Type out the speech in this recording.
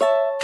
you